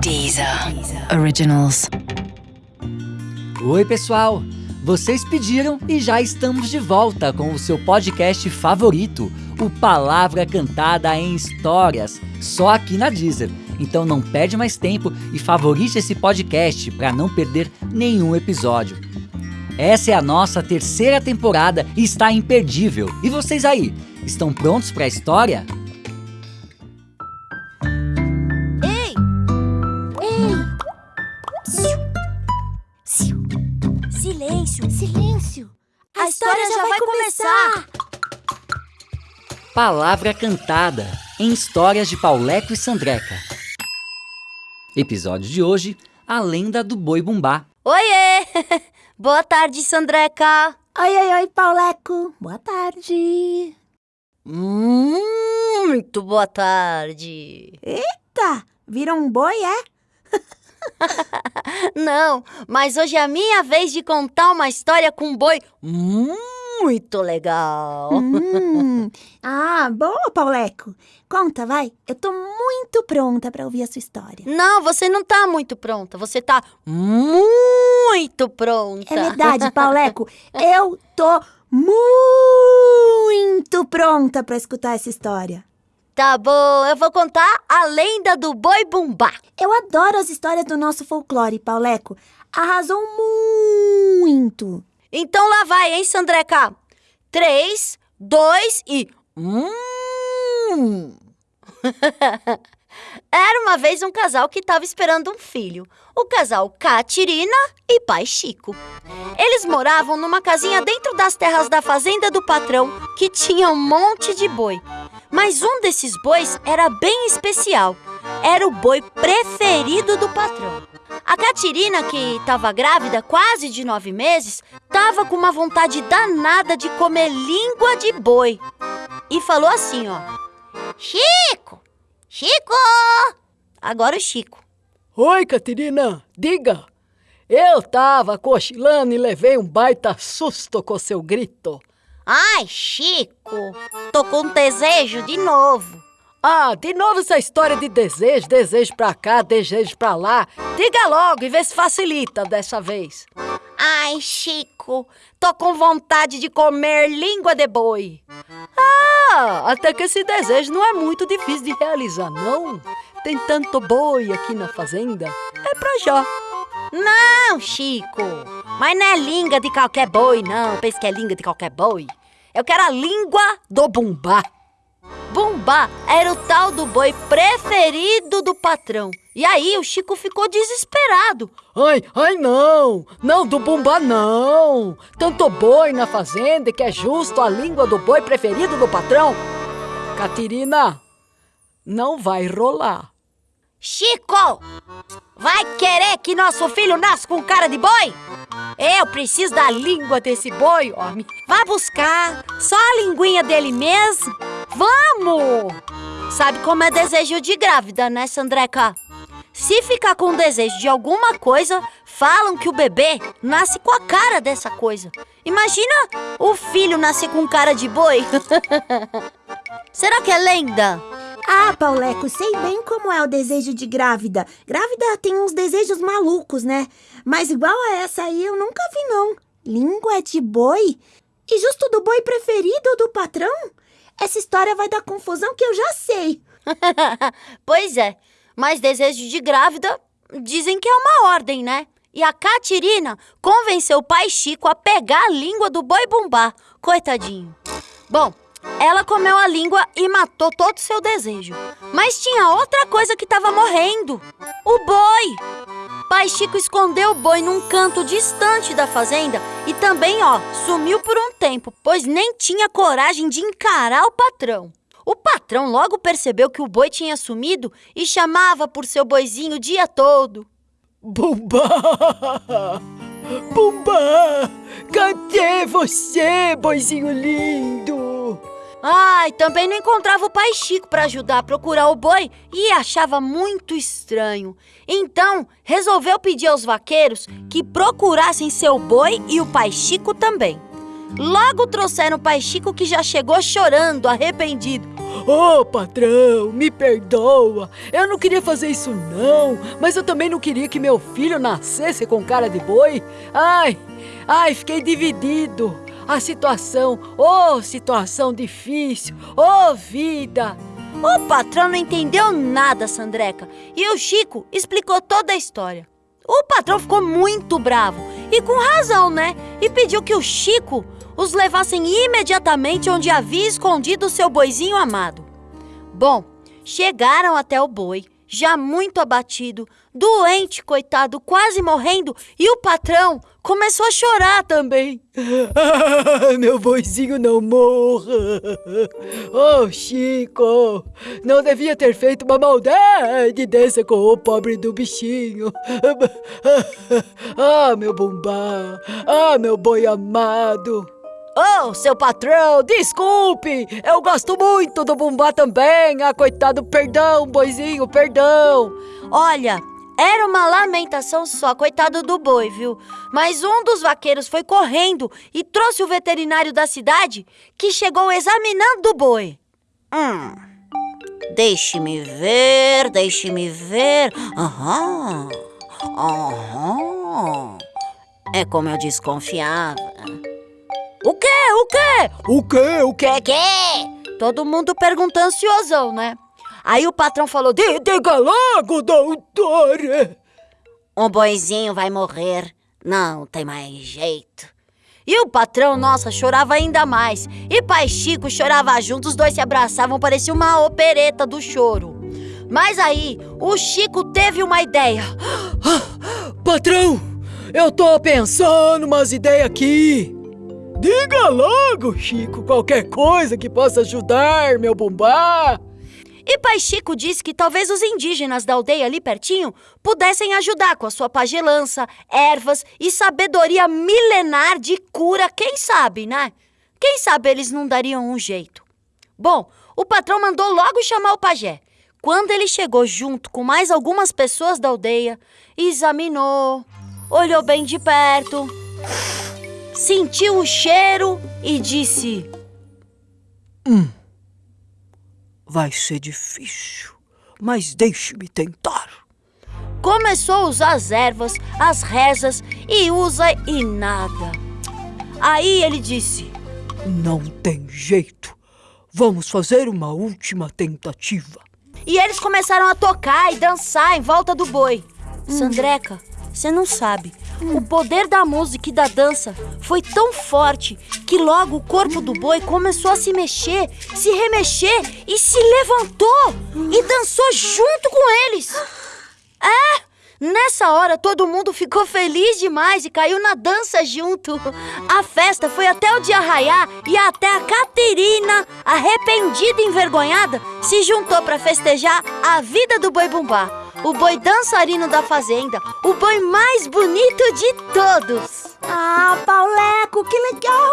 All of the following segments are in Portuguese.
Deezer. Originals. Oi, pessoal! Vocês pediram e já estamos de volta com o seu podcast favorito, o Palavra Cantada em Histórias, só aqui na Deezer. Então não perde mais tempo e favorite esse podcast para não perder nenhum episódio. Essa é a nossa terceira temporada e está imperdível. E vocês aí, estão prontos para a história? A história já vai começar! Palavra Cantada em Histórias de Pauleco e Sandreca. Episódio de hoje: A Lenda do Boi Bumbá. Oiê! Boa tarde, Sandreca! Oi, oi, oi, Pauleco. Boa tarde. Hum, muito boa tarde! Tá, viram um boi, é? Não, mas hoje é a minha vez de contar uma história com um boi muito legal. Hum. Ah, boa, Pauleco. Conta, vai. Eu tô muito pronta pra ouvir a sua história. Não, você não tá muito pronta, você tá muito pronta. É verdade, Pauleco. Eu tô muito pronta pra escutar essa história. Tá bom, eu vou contar a lenda do boi bumbá. Eu adoro as histórias do nosso folclore, Pauleco. Arrasou muito. Então lá vai, hein, Sandreca? Três, dois e. Hum! Era uma vez um casal que estava esperando um filho. O casal Catirina e pai Chico. Eles moravam numa casinha dentro das terras da fazenda do patrão, que tinha um monte de boi. Mas um desses bois era bem especial. Era o boi preferido do patrão. A Catirina, que estava grávida quase de nove meses, estava com uma vontade danada de comer língua de boi. E falou assim, ó. Chico! Chico! Agora o Chico. Oi, Caterina, diga. Eu tava cochilando e levei um baita susto com seu grito. Ai, Chico, tô com desejo de novo. Ah, de novo essa história de desejo, desejo pra cá, desejo pra lá. Diga logo e vê se facilita dessa vez. Ai, Chico, tô com vontade de comer língua de boi. Ah, até que esse desejo não é muito difícil de realizar, não. Tem tanto boi aqui na fazenda. É pra já. Não, Chico, mas não é língua de qualquer boi, não. Pensa que é língua de qualquer boi. Eu quero a língua do bumbá. Bumbá era o tal do boi preferido do patrão. E aí o Chico ficou desesperado. Ai, ai não, não do bumbá não. Tanto boi na fazenda que é justo a língua do boi preferido do patrão. Catirina, não vai rolar. Chico, vai querer que nosso filho nasça com cara de boi? Eu preciso da língua desse boi, homem. Vá buscar só a linguinha dele mesmo. Vamos! Sabe como é desejo de grávida, né, Sandreca? Se ficar com desejo de alguma coisa, falam que o bebê nasce com a cara dessa coisa. Imagina o filho nascer com cara de boi. Será que é lenda? Ah, Pauleco, sei bem como é o desejo de grávida. Grávida tem uns desejos malucos, né? Mas igual a essa aí eu nunca vi, não. Língua de boi? E justo do boi preferido do patrão? Essa história vai dar confusão que eu já sei. pois é, mas desejo de grávida dizem que é uma ordem, né? E a Catirina convenceu o pai Chico a pegar a língua do boi bumbá. Coitadinho. Bom, ela comeu a língua e matou todo seu desejo. Mas tinha outra coisa que estava morrendo: o boi. Pai Chico escondeu o boi num canto distante da fazenda e também, ó, sumiu por um tempo, pois nem tinha coragem de encarar o patrão. O patrão logo percebeu que o boi tinha sumido e chamava por seu boizinho o dia todo. Bumbá! Bumbá! Cadê você, boizinho lindo? Ai, também não encontrava o pai Chico para ajudar a procurar o boi e achava muito estranho. Então, resolveu pedir aos vaqueiros que procurassem seu boi e o pai Chico também. Logo trouxeram o pai Chico que já chegou chorando, arrependido. Ô, patrão, me perdoa. Eu não queria fazer isso não, mas eu também não queria que meu filho nascesse com cara de boi. Ai, ai, fiquei dividido. A situação, ô, oh, situação difícil, ô, oh, vida. O patrão não entendeu nada, Sandreca, e o Chico explicou toda a história. O patrão ficou muito bravo, e com razão, né? E pediu que o Chico os levassem imediatamente onde havia escondido o seu boizinho amado. Bom, chegaram até o boi, já muito abatido, doente, coitado, quase morrendo, e o patrão começou a chorar também. Ah, meu boizinho não morra! Oh, Chico, não devia ter feito uma maldade dessa com o pobre do bichinho. Ah, meu bumbá! Ah, meu boi amado! Oh, seu patrão, desculpe! Eu gosto muito do Bumbá também! Ah, coitado, perdão, boizinho, perdão! Olha, era uma lamentação só, coitado do boi, viu? Mas um dos vaqueiros foi correndo e trouxe o veterinário da cidade que chegou examinando o boi. Hum. Deixe-me ver, deixe-me ver. Aham. Aham. É como eu desconfiava. O quê? O quê? O quê? O quê? quê? Todo mundo perguntando ansiosão, né? Aí o patrão falou: Diga logo, doutora! Um boizinho vai morrer. Não tem mais jeito. E o patrão, nossa, chorava ainda mais. E pai Chico chorava junto, os dois se abraçavam, parecia uma opereta do choro. Mas aí, o Chico teve uma ideia. Ah, patrão, eu tô pensando umas ideias aqui. Diga logo, Chico, qualquer coisa que possa ajudar, meu bumbá. E Pai Chico disse que talvez os indígenas da aldeia ali pertinho pudessem ajudar com a sua pagelança, ervas e sabedoria milenar de cura, quem sabe, né? Quem sabe eles não dariam um jeito. Bom, o patrão mandou logo chamar o pajé. Quando ele chegou junto com mais algumas pessoas da aldeia, examinou, olhou bem de perto sentiu o cheiro e disse: Hum, vai ser difícil, mas deixe-me tentar. Começou a usar as ervas, as rezas e usa e nada. Aí ele disse: Não tem jeito. Vamos fazer uma última tentativa. E eles começaram a tocar e dançar em volta do boi. Hum. Sandreca, você não sabe, o poder da música e da dança foi tão forte que logo o corpo do boi começou a se mexer, se remexer e se levantou e dançou junto com eles. É, nessa hora todo mundo ficou feliz demais e caiu na dança junto. A festa foi até o dia raiar e até a Caterina, arrependida e envergonhada, se juntou para festejar a vida do boi bumbá o boi dançarino da fazenda, o boi mais bonito de todos. Ah, Pauleco, que legal!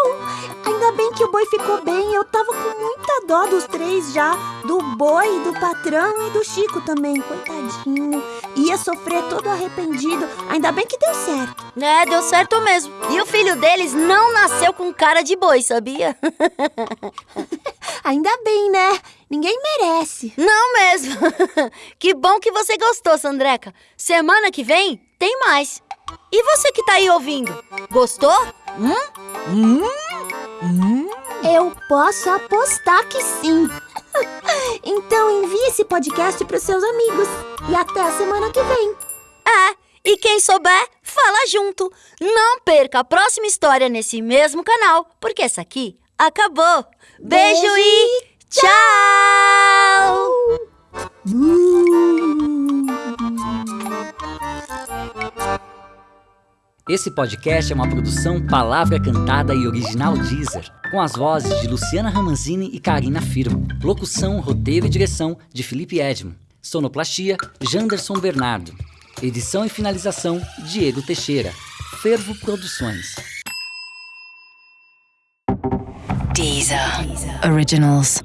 Ainda bem que o boi ficou bem. Eu tava com muita dó dos três já. Do boi, do patrão e do Chico também. Coitadinho. Ia sofrer todo arrependido. Ainda bem que deu certo. É, deu certo mesmo. E o filho deles não nasceu com cara de boi, sabia? Ainda bem, né? Ninguém merece. Não mesmo. que bom que você gostou, Sandreca. Semana que vem tem mais. E você que tá aí ouvindo, gostou? Hum? Hum? Hum? Eu posso apostar que sim. Então envie esse podcast para os seus amigos. E até a semana que vem. É, e quem souber, fala junto. Não perca a próxima história nesse mesmo canal, porque essa aqui acabou. Beijo, Beijo e tchau! Esse podcast é uma produção Palavra Cantada e Original Deezer, com as vozes de Luciana Ramanzini e Karina Firmo. Locução, roteiro e direção de Felipe Edmo. Sonoplastia, Janderson Bernardo. Edição e finalização, Diego Teixeira. Fervo Produções. Deezer. Deezer. Originals.